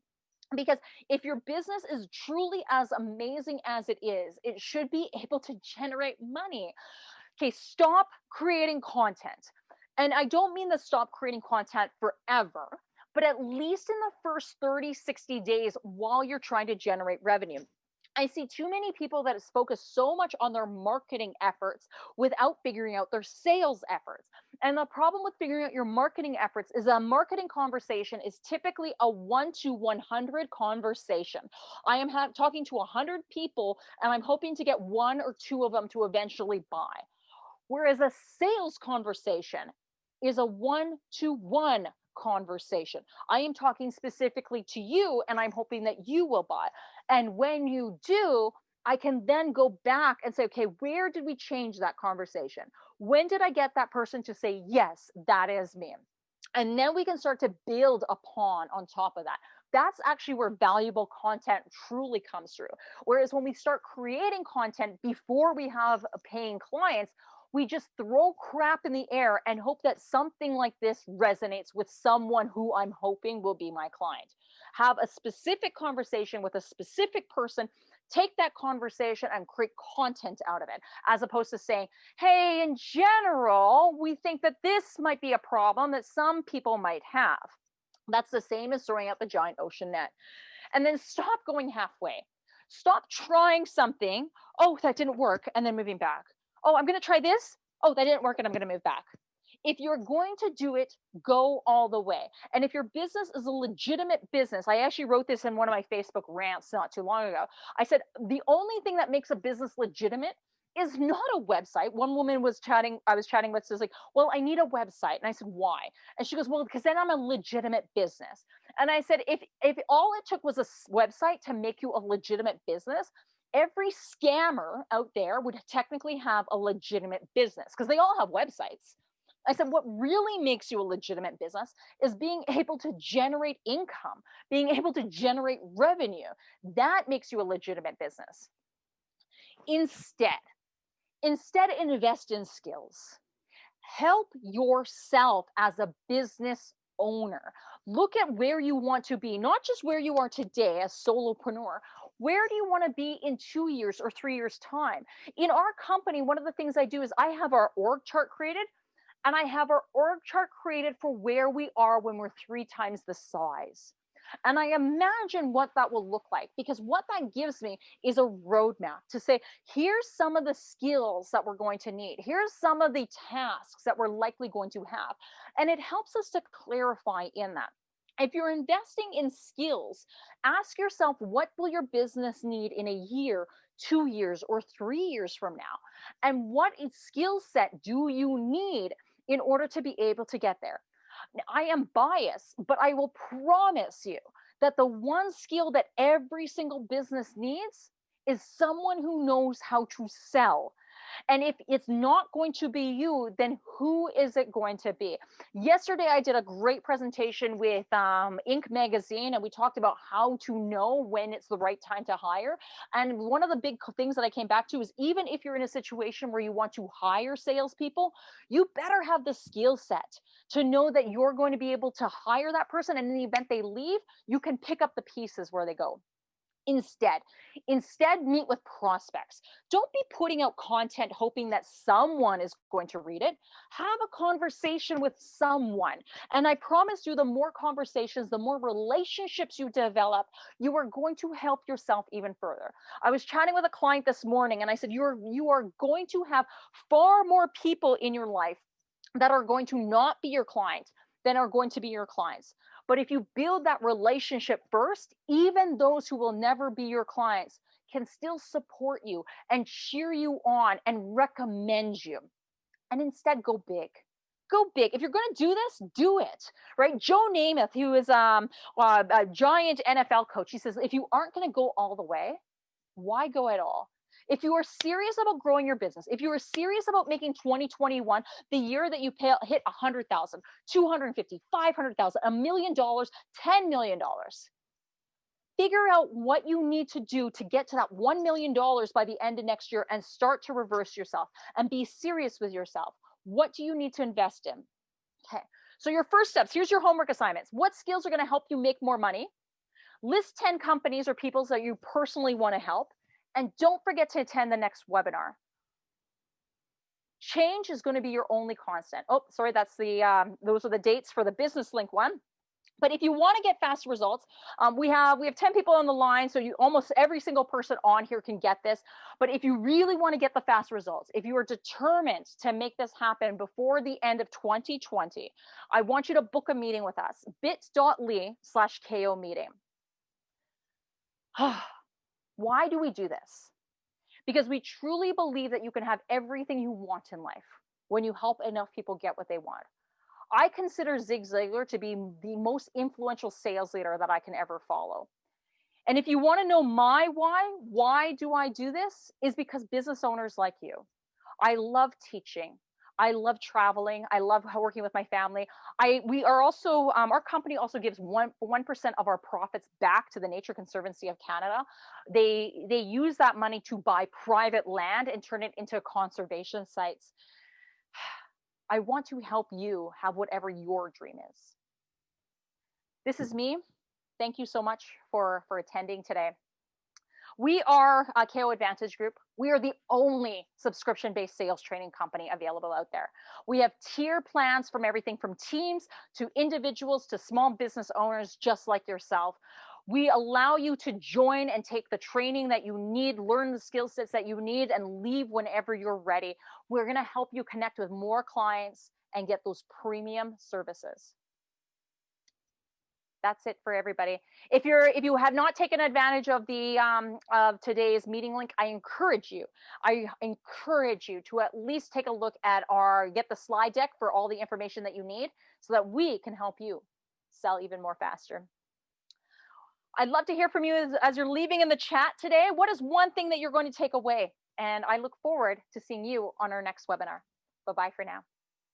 Because if your business is truly as amazing as it is, it should be able to generate money. Okay, stop creating content. And I don't mean to stop creating content forever but at least in the first 30, 60 days while you're trying to generate revenue. I see too many people that focus so much on their marketing efforts without figuring out their sales efforts. And the problem with figuring out your marketing efforts is a marketing conversation is typically a 1 to 100 conversation. I am talking to 100 people and I'm hoping to get one or two of them to eventually buy. Whereas a sales conversation is a 1 to 1 conversation. I am talking specifically to you and I'm hoping that you will buy. And when you do, I can then go back and say, okay, where did we change that conversation? When did I get that person to say, yes, that is me? And then we can start to build upon on top of that. That's actually where valuable content truly comes through. Whereas when we start creating content before we have paying clients, we just throw crap in the air and hope that something like this resonates with someone who I'm hoping will be my client. Have a specific conversation with a specific person take that conversation and create content out of it as opposed to saying hey in general we think that this might be a problem that some people might have. That's the same as throwing out the giant ocean net. And then stop going halfway. Stop trying something oh that didn't work and then moving back oh, I'm going to try this. Oh, that didn't work and I'm going to move back. If you're going to do it, go all the way. And if your business is a legitimate business, I actually wrote this in one of my Facebook rants not too long ago. I said, the only thing that makes a business legitimate is not a website. One woman was chatting, I was chatting with, says like, well, I need a website. And I said, why? And she goes, well, because then I'm a legitimate business. And I said, if if all it took was a website to make you a legitimate business, every scammer out there would technically have a legitimate business because they all have websites. I said, what really makes you a legitimate business is being able to generate income, being able to generate revenue. That makes you a legitimate business. Instead, instead invest in skills. Help yourself as a business owner. Look at where you want to be, not just where you are today as solopreneur where do you want to be in two years or three years time in our company one of the things i do is i have our org chart created and i have our org chart created for where we are when we're three times the size and I imagine what that will look like because what that gives me is a roadmap to say, here's some of the skills that we're going to need. Here's some of the tasks that we're likely going to have. And it helps us to clarify in that if you're investing in skills ask yourself what will your business need in a year two years or three years from now? And what skill set do you need in order to be able to get there? I am biased but i will promise you that the one skill that every single business needs is someone who knows how to sell and if it's not going to be you, then who is it going to be? Yesterday, I did a great presentation with um, Inc. magazine, and we talked about how to know when it's the right time to hire. And one of the big things that I came back to is even if you're in a situation where you want to hire salespeople, you better have the skill set to know that you're going to be able to hire that person. And in the event they leave, you can pick up the pieces where they go instead. Instead meet with prospects. Don't be putting out content hoping that someone is going to read it. Have a conversation with someone. And i promise you the more conversations the more relationships you develop you are going to help yourself even further. I was chatting with a client this morning and i said you're you are going to have far more people in your life that are going to not be your client than are going to be your clients but if you build that relationship first, even those who will never be your clients can still support you and cheer you on and recommend you. And instead, go big. Go big. If you're going to do this, do it. Right? Joe Namath, who is um, a giant NFL coach, he says, if you aren't going to go all the way, why go at all? If you are serious about growing your business, if you are serious about making 2021 the year that you pay, hit 100,000, 250, 500,000, a million dollars, 10 million dollars, figure out what you need to do to get to that $1 million by the end of next year and start to reverse yourself and be serious with yourself. What do you need to invest in? Okay. So your first steps, here's your homework assignments. What skills are going to help you make more money? List 10 companies or people that you personally want to help. And don't forget to attend the next webinar. Change is going to be your only constant. Oh, sorry, that's the um, those are the dates for the business link one. But if you want to get fast results, um, we have we have 10 people on the line, so you almost every single person on here can get this. But if you really want to get the fast results, if you are determined to make this happen before the end of 2020, I want you to book a meeting with us, bit.ly slash KO meeting. Why do we do this? Because we truly believe that you can have everything you want in life when you help enough people get what they want. I consider Zig Ziglar to be the most influential sales leader that I can ever follow. And if you want to know my why, why do I do this? Is because business owners like you. I love teaching. I love traveling. I love working with my family. I we are also um, our company also gives one one percent of our profits back to the Nature Conservancy of Canada. They they use that money to buy private land and turn it into conservation sites. I want to help you have whatever your dream is. This is me. Thank you so much for for attending today. We are a KO Advantage Group. We are the only subscription based sales training company available out there. We have tier plans from everything from teams to individuals to small business owners just like yourself. We allow you to join and take the training that you need, learn the skill sets that you need, and leave whenever you're ready. We're going to help you connect with more clients and get those premium services that's it for everybody. If you're if you have not taken advantage of the um, of today's meeting link, I encourage you. I encourage you to at least take a look at our get the slide deck for all the information that you need, so that we can help you sell even more faster. I'd love to hear from you as, as you're leaving in the chat today. What is one thing that you're going to take away? And I look forward to seeing you on our next webinar. Bye bye for now.